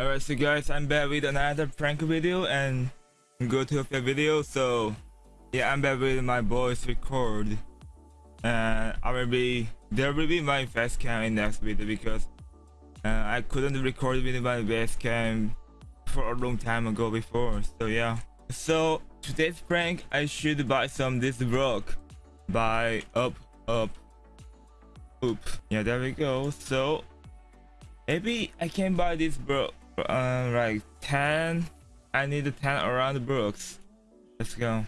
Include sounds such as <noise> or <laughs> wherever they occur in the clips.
Alright, so guys, I'm back with another prank video and go to a video. So, yeah, I'm back with my voice record, and I will be there will be my face cam in next video because uh, I couldn't record with my face cam for a long time ago before. So yeah, so today's prank, I should buy some this block by up up oop. Yeah, there we go. So maybe I can buy this block uh, like 10 I need 10 around brooks let's go.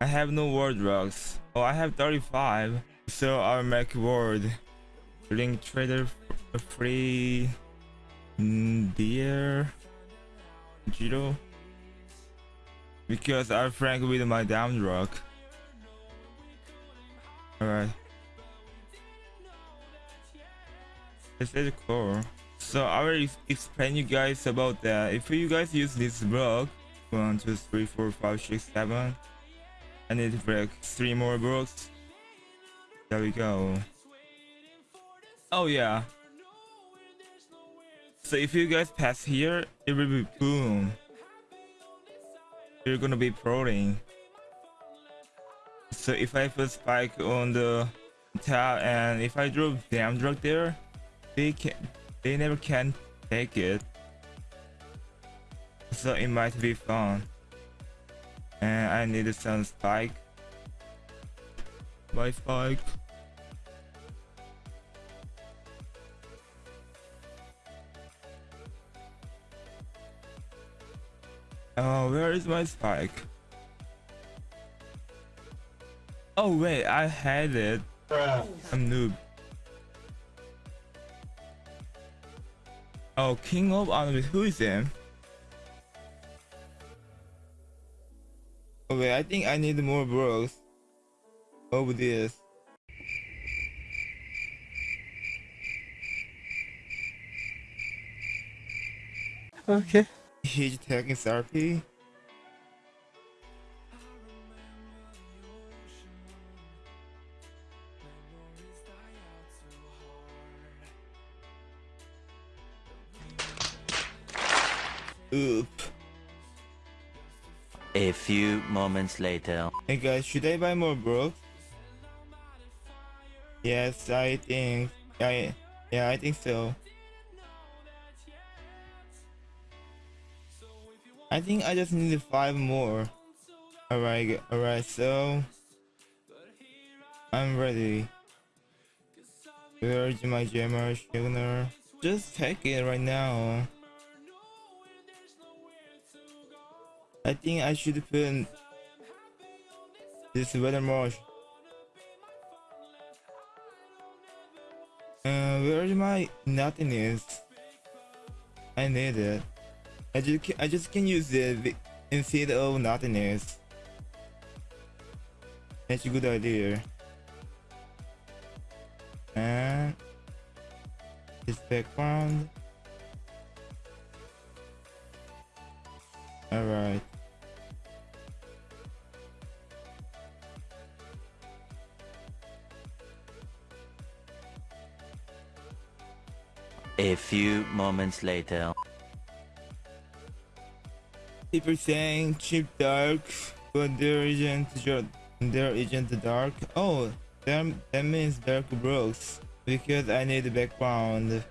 I have no word drugs oh I have 35 so I'll make word. Link trader free. Mm, dear zero because I frank with my down rock. alright. This is cool so I will explain you guys about that. If you guys use this block, one, two, three, four, five, six, seven, I need to three more blocks. There we go. Oh yeah. So if you guys pass here, it will be boom. You're gonna be prodding. So if I put spike on the tab and if I drop damn drug there, they can they never can take it. So it might be fun. And I need some spike. My spike. Oh, where is my spike? Oh wait, I had it. I'm noob. Oh, King of Anubis. Who is him? Oh, okay, I think I need more bros over this. Okay. Huge He's taking therapy. Oop. A few moments later. Hey guys, should I buy more bro? Yes, I think. I yeah, I think so. I think I just need five more. Alright, alright, so I'm ready. Where's my jammer, Sugar? Just take it right now. I think I should put this weather marsh. Uh, where is my nothingness? I need it. I just I just can use it instead of nothingness. That's a good idea. And this background. A few moments later. People saying cheap dark, but there isn't there isn't dark. Oh, that that means dark brooks because I need the background.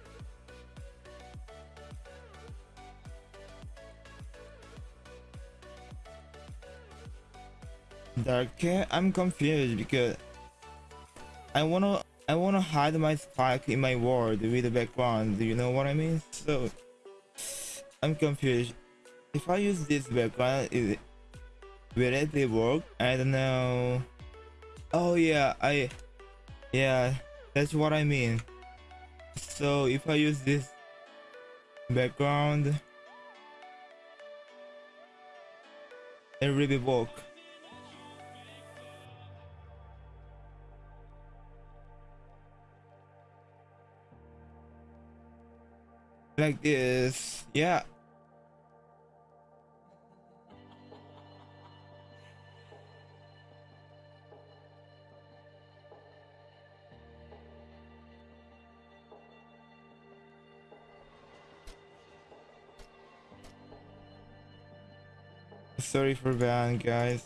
Dark I'm confused because I wanna I want to hide my spike in my ward with the background. Do you know what I mean? So I'm confused. If I use this background, is it, will it work? I don't know. Oh yeah, I yeah, that's what I mean. So if I use this background, it really work. like this. Yeah. Sorry for ban, guys.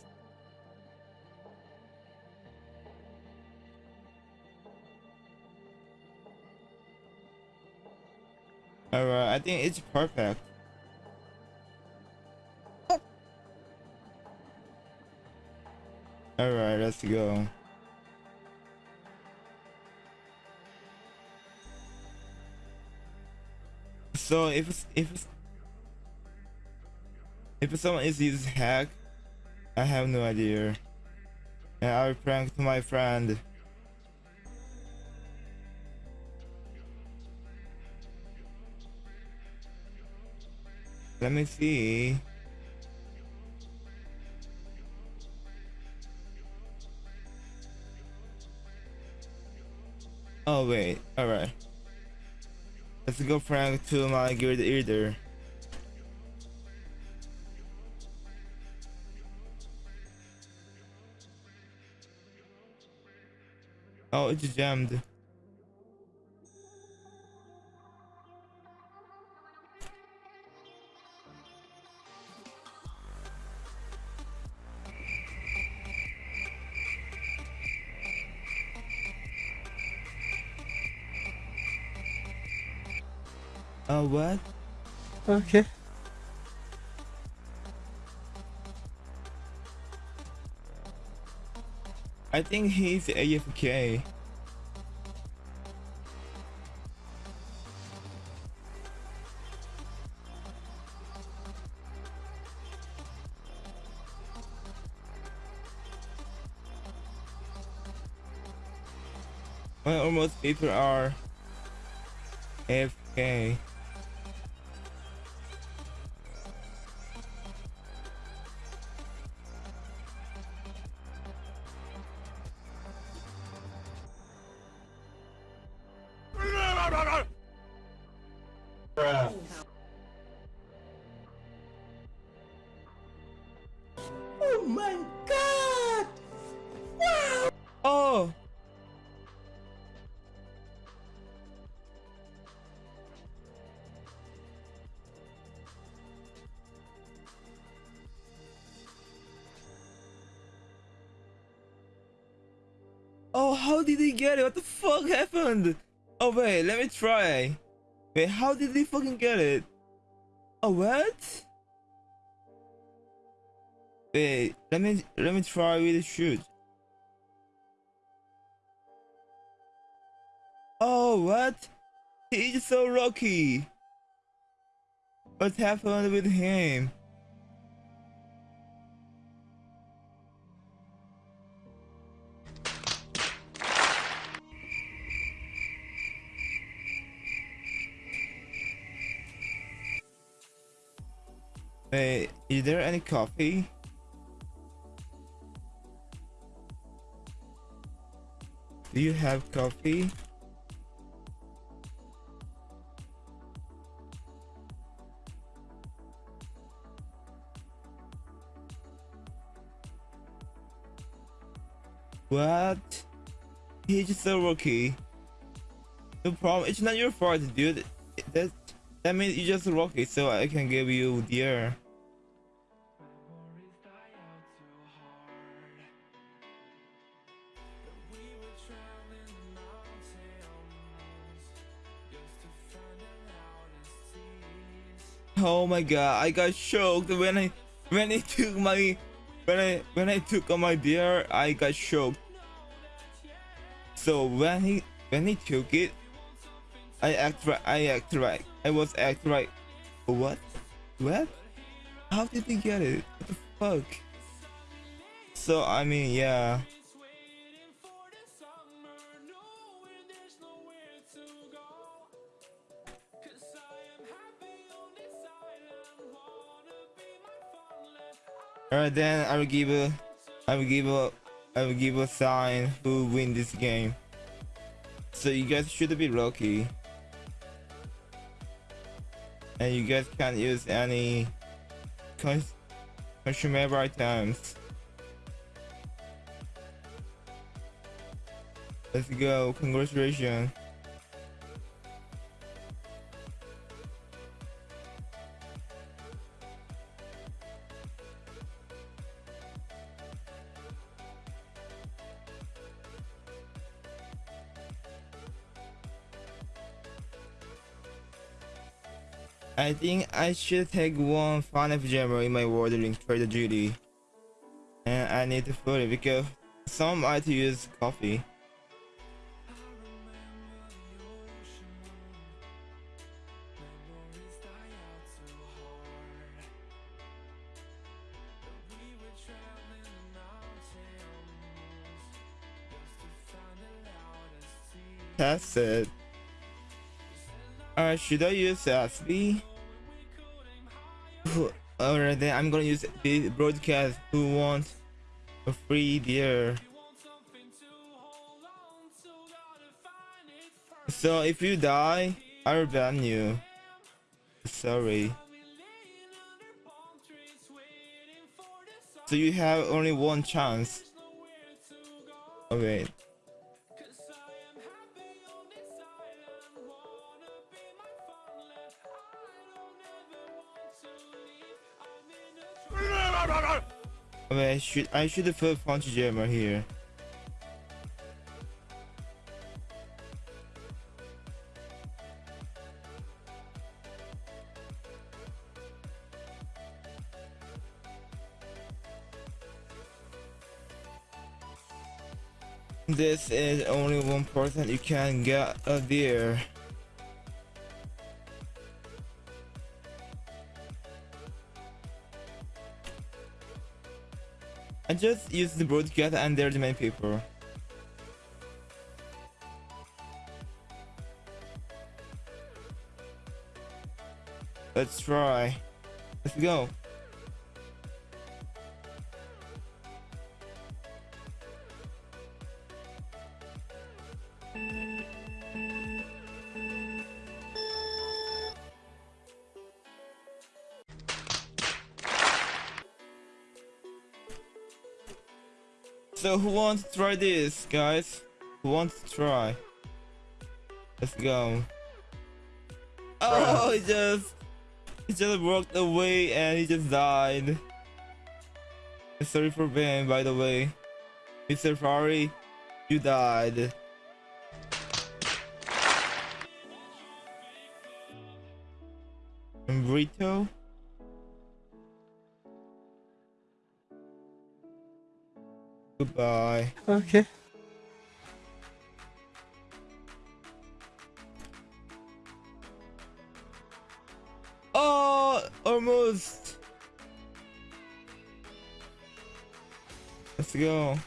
Alright, I think it's perfect. Alright, let's go. So if if if someone is using hack, I have no idea. And I will prank my friend. Let me see. Oh wait, alright. Let's go prank to my guild leader. Oh, it's jammed. Uh, what? Okay. I think he's AFK. Well, almost people are AFK. Oh, how did he get it? What the fuck happened? Oh wait, let me try. Wait, how did he fucking get it? Oh what? Wait, let me let me try with the shoot. Oh what? He's so lucky. What happened with him? Wait, is there any coffee? Do you have coffee? What? He's just so rookie. No problem. It's not your fault, dude. That that means you're just lucky, so I can give you the Oh my god, I got shocked when I when I took my when I when I took on my beer, I got shocked. So when he when he took it, I act right. I act right. I was act right. What? What? How did he get it? What the fuck? So I mean, yeah. Alright then I will give a I will give a I will give a sign who win this game. So you guys should be lucky. And you guys can't use any cons consumable items. Let's go, congratulations. I think I should take one final jammer in my ordering trader duty. And I need to put it because some might use coffee. That's it. Uh, should I use SB? Alright I'm gonna use the broadcast who wants a free deer. So if you die, I'll ban you. Sorry. So you have only one chance. Wait. Okay, I should I should have put punch jammer here. This is only one person you can get a beer. I just use the broadcast and they're the people. Let's try. Let's go. So who wants to try this, guys? Who wants to try? Let's go. Oh, he just he just walked away and he just died. Sorry for Ben, by the way. Mr. Ferrari, you died. And Brito? Goodbye. Okay. Oh, almost. Let's go.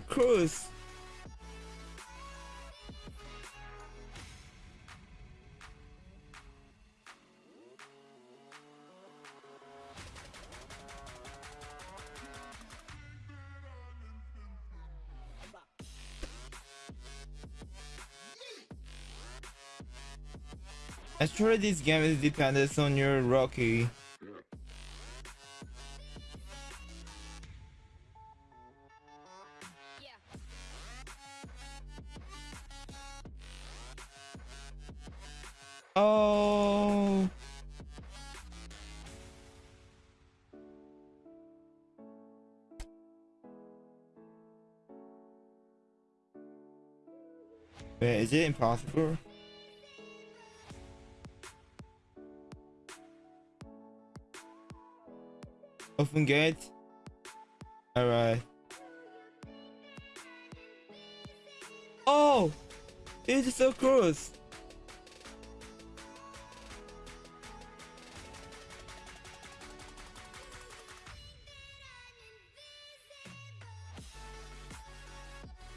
Close. Actually, this game is dependent on your Rocky. Wait, is it impossible? Open gate. Alright. Oh! It's so close!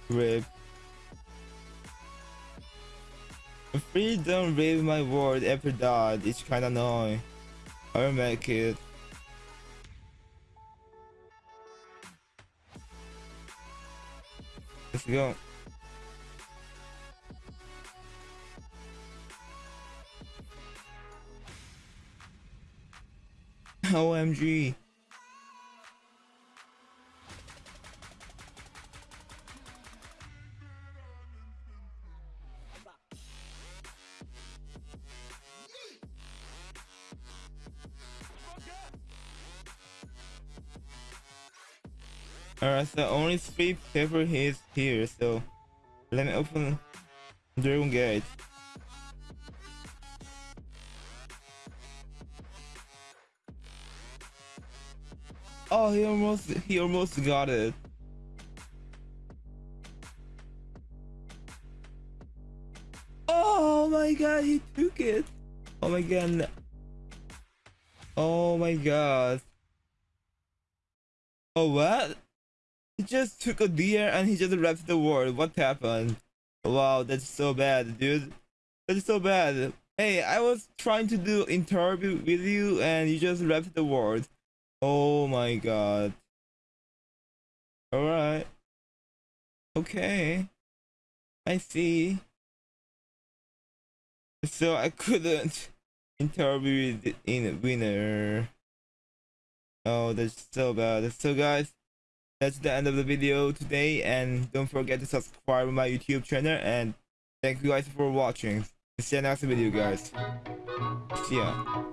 Rip. Don't read my word after that, it's kinda annoying. I'll make it. Let's go. <laughs> OMG. Alright, so only three paper hits here, so let me open the Dragon Gate. Oh, he almost he almost got it. Oh my god, he took it. Oh my god. Oh my god. Oh what? He just took a deer and he just left the world. What happened? Wow, that's so bad, dude. That's so bad. Hey, I was trying to do interview with you and you just left the world. Oh my god. Alright. Okay. I see. So I couldn't interview in a winner. Oh, that's so bad. So guys, that's the end of the video today and don't forget to subscribe to my YouTube channel and thank you guys for watching. See you next video guys. See ya.